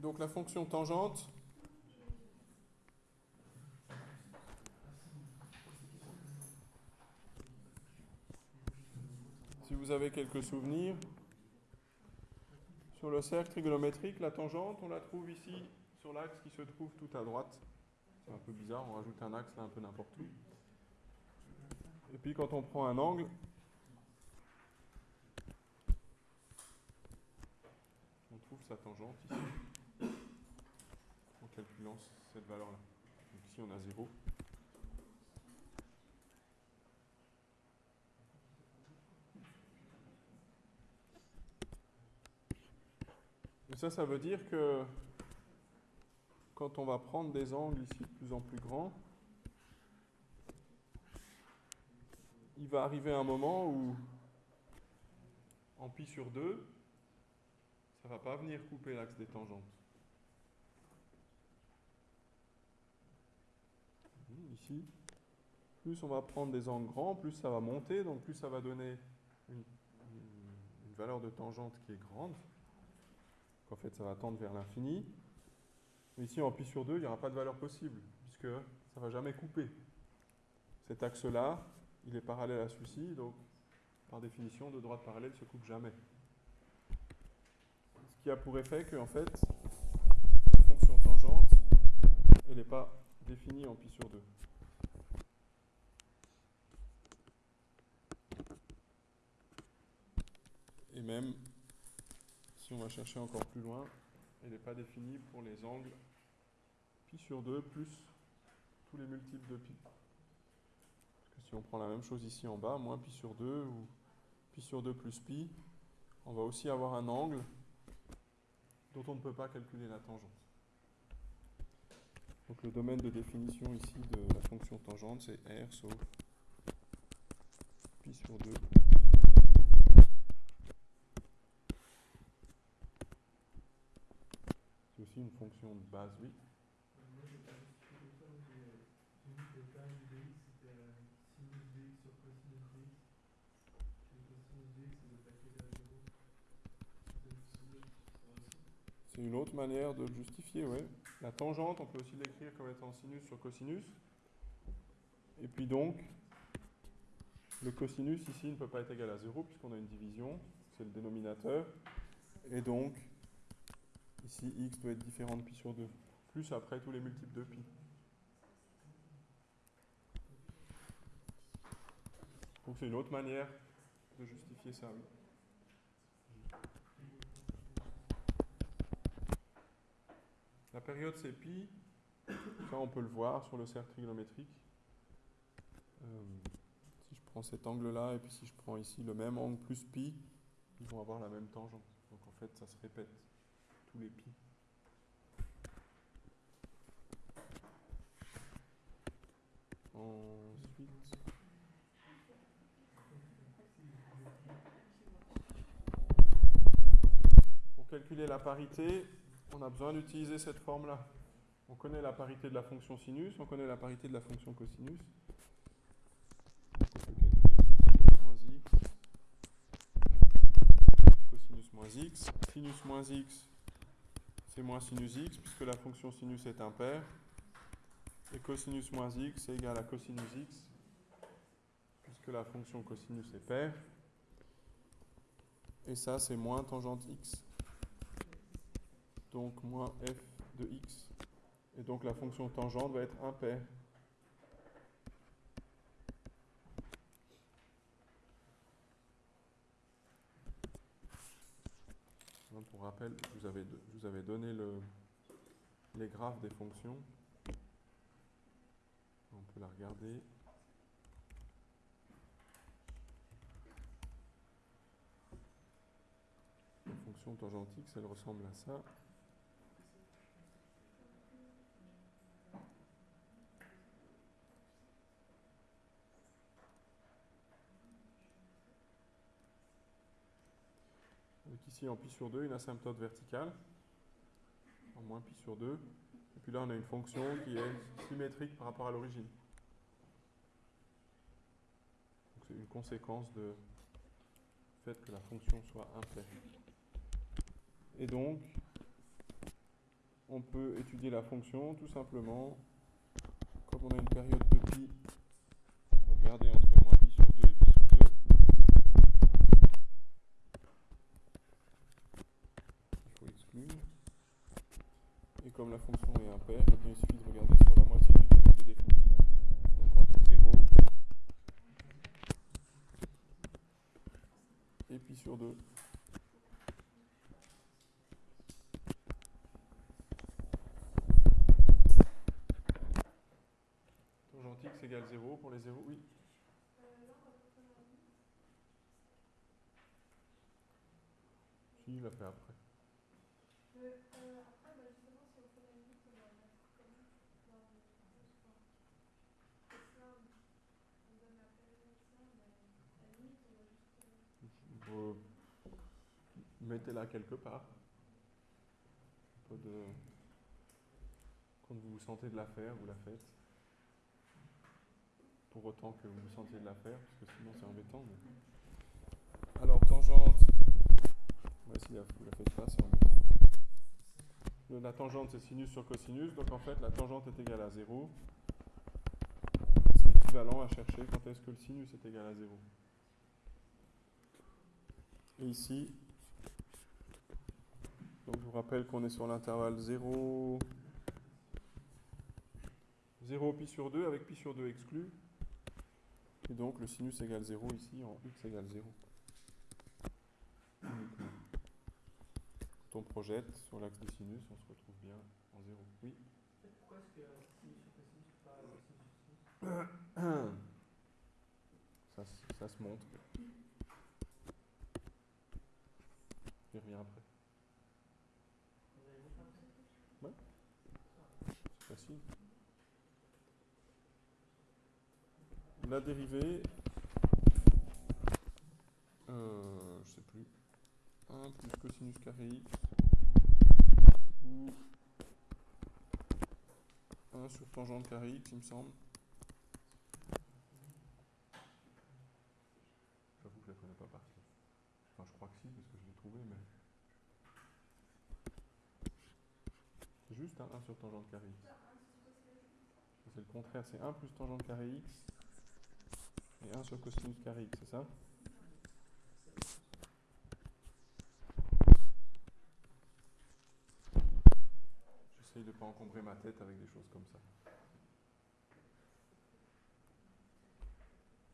Donc la fonction tangente, si vous avez quelques souvenirs, sur le cercle trigonométrique, la tangente, on la trouve ici sur l'axe qui se trouve tout à droite. C'est un peu bizarre, on rajoute un axe là un peu n'importe où. Et puis quand on prend un angle, on trouve sa tangente ici, calculant cette valeur-là. Donc ici on a 0. Et ça, ça veut dire que quand on va prendre des angles ici de plus en plus grands, il va arriver un moment où, en pi sur 2, ça ne va pas venir couper l'axe des tangentes. Ici, plus on va prendre des angles grands, plus ça va monter, donc plus ça va donner une, valeur de tangente qui est grande. En fait, ça va tendre vers l'infini. Ici, en pi sur 2, il n'y aura pas de valeur possible, puisque ça ne va jamais couper. Cet axe-là, il est parallèle à celui-ci, donc par définition, de droite parallèle ne se coupe jamais. Ce qui a pour effet que, en fait, la fonction tangente, elle n'est pas définie en pi sur 2. Et même, si on va chercher encore plus loin, elle n'est pas définie pour les angles pi sur 2 plus tous les multiples de pi. Parce que si on prend la même chose ici en bas, moins pi sur 2 ou pi sur 2 plus pi, on va aussi avoir un angle dont on ne peut pas calculer la tangente. Donc le domaine de définition ici de la fonction tangente, c'est R sauf pi sur 2 Une fonction de base, oui. C'est une autre manière de justifier, oui. La tangente, on peut aussi l'écrire comme étant sinus sur cosinus. Et puis donc, le cosinus ici ne peut pas être égal à 0 puisqu'on a une division, c'est le dénominateur. Et donc, ici x doit être différent de pi sur 2, plus après tous les multiples de pi. Donc c'est une autre manière de justifier ça. La période c'est pi, ça on peut le voir sur le cercle trigonométrique. Euh, si je prends cet angle-là et puis si je prends ici le même angle plus pi, ils vont avoir la même tangente. Donc en fait ça se répète, tous les pi. Ensuite... Pour calculer la parité, on a besoin d'utiliser cette forme-là. On connaît la parité de la fonction sinus, on connaît la parité de la fonction cosinus. Sinus moins x. Sinus moins x, c'est moins sinus x, puisque la fonction sinus est impaire. Et cosinus moins x est égal à cosinus x, puisque la fonction cosinus est paire. Et ça, c'est moins tangente x donc moins f de x. Et donc la fonction tangente va être impaire. Pour rappel, je vous avais, je vous avais donné le, les graphes des fonctions. On peut la regarder. La fonction tangente elle ressemble à ça. Ici, en pi sur 2, une asymptote verticale, en moins pi sur 2. Et puis là, on a une fonction qui est symétrique par rapport à l'origine. C'est une conséquence de fait que la fonction soit impaire. Et donc, on peut étudier la fonction tout simplement, comme on a une période de pi, regarder entre moins pi sur 2 et pi sur 2. Et comme la fonction est impaire, eh il suffit de regarder sur la moitié du domaine de définition. Donc entre 0 et pi sur 2. Tangente x égale 0 pour les 0, oui. Si, il l'a fait après. Euh, Mettez-la quelque part. Quand vous vous sentez de la faire, vous la faites. Pour autant que vous vous sentiez de la faire, parce que sinon c'est embêtant. Alors, tangente. Vous la faites pas. La tangente, c'est sinus sur cosinus. Donc en fait, la tangente est égale à 0. C'est équivalent à chercher quand est-ce que le sinus est égal à 0. Et ici, donc je vous rappelle qu'on est sur l'intervalle 0, 0 pi sur 2 avec pi sur 2 exclu. Et donc le sinus égale 0 ici en x égale 0. On projette sur l'axe des sinus, on se retrouve bien en 0. Oui Pourquoi est-ce que sinus sur cosinus, pas sinus sur sinus ça, se- ça se montre. J'y reviens après. Après? C'est facile. La dérivée, euh, je sais plus, 1 plus cosinus carré x ou 1 sur tangente carré x, il me semble. J'avoue que je la connais pas par cœur. Enfin, je crois que si, parce que je l'ai trouvé, mais. C'est juste un 1 sur tangente carré x. C'est le contraire, c'est 1 plus tangente carré x et 1 sur cosinus carré x, c'est ça? J'essaye de ne pas encombrer ma tête avec des choses comme ça.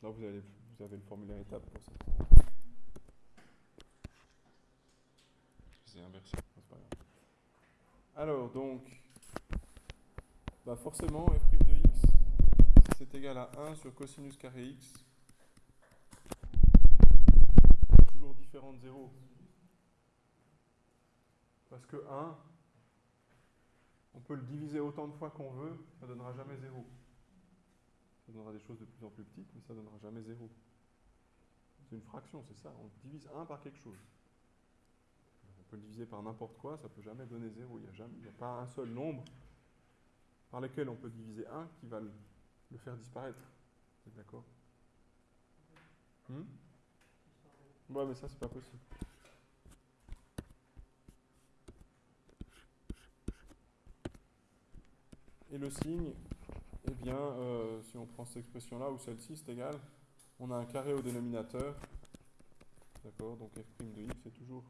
Là, vous avez, vous avez le formulaire étape pour ça. C'est inversé, c'est pas grave. Alors, donc, bah forcément, f' de x, si c'est égal à 1 sur cosinus carré x, c'est toujours différent de 0. Parce que 1, on peut le diviser autant de fois qu'on veut, ça ne donnera jamais 0. Ça donnera des choses de plus en plus petites, mais ça ne donnera jamais 0. C'est une fraction, c'est ça. On divise 1 par quelque chose. On peut le diviser par n'importe quoi, ça ne peut jamais donner 0. Il n'y a, a pas un seul nombre par lequel on peut diviser 1 qui va le, le faire disparaître. Vous êtes d'accord? Hmm? Ouais, mais ça, c'est pas possible. Et le signe, eh bien, euh, si on prend cette expression-là ou celle-ci, c'est égal. On a un carré au dénominateur. D'accord Donc f' de x est toujours,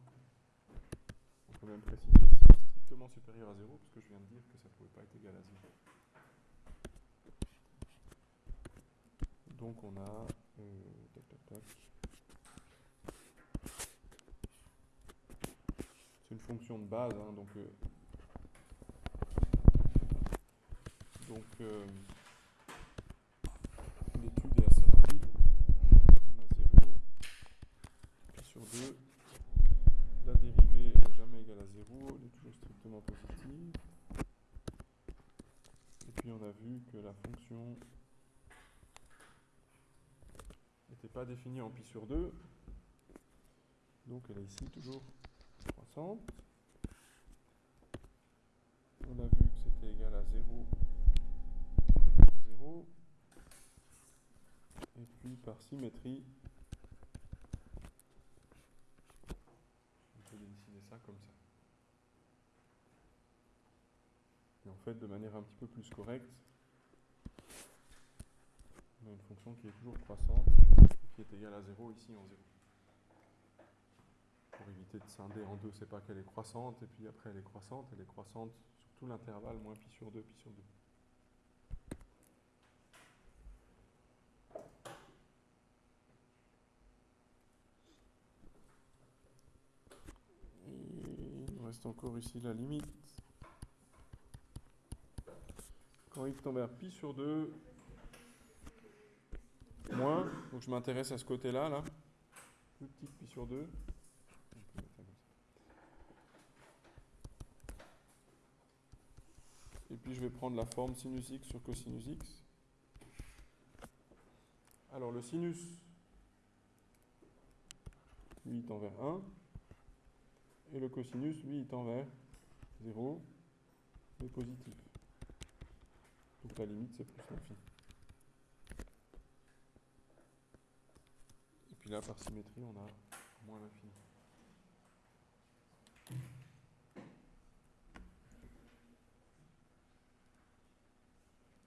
on peut même préciser ici, strictement supérieur à 0, parce que je viens de dire que ça ne pouvait pas être égal à 0. Donc on a. euh, tac, tac, tac. C'est une fonction de base, hein, donc. euh, donc. L'étude est assez rapide. On a 0 pi sur 2. La dérivée n'est jamais égale à 0, elle est toujours strictement positive. Et puis on a vu que la fonction n'était pas définie en pi sur 2. Donc elle est ici toujours croissante. On a vu que c'était égal à 0 en 0. Et puis par symétrie, on peut dessiner ça comme ça. fait, de manière un petit peu plus correcte, on a une fonction qui est toujours croissante, qui est égale à 0 ici en 0. Pour éviter de scinder en deux, c'est pas qu'elle est croissante, et puis après elle est croissante, elle est croissante sur tout l'intervalle, moins pi sur 2, pi sur 2. Encore ici la limite. Quand x tend vers pi sur 2, moins, donc je m'intéresse à ce côté-là, là, plus petit pi sur 2. Et puis je vais prendre la forme sinus x sur cosinus x. Alors le sinus, lui, tend vers 1 et le cosinus, lui, il tend vers 0 et positif. Donc la limite, c'est plus l'infini. Et puis là, par symétrie, on a moins l'infini.